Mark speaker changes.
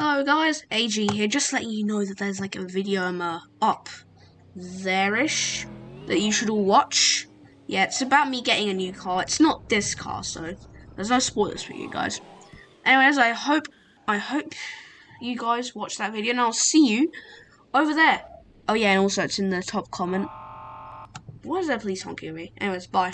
Speaker 1: Hello guys, AG here, just letting you know that there's like a video um, uh, up there-ish that you should all watch. Yeah, it's about me getting a new car. It's not this car, so there's no spoilers for you guys. Anyways, I hope I hope you guys watch that video and I'll see you over there. Oh yeah, and also it's in the top comment. Why is there police honking at me? Anyways, bye.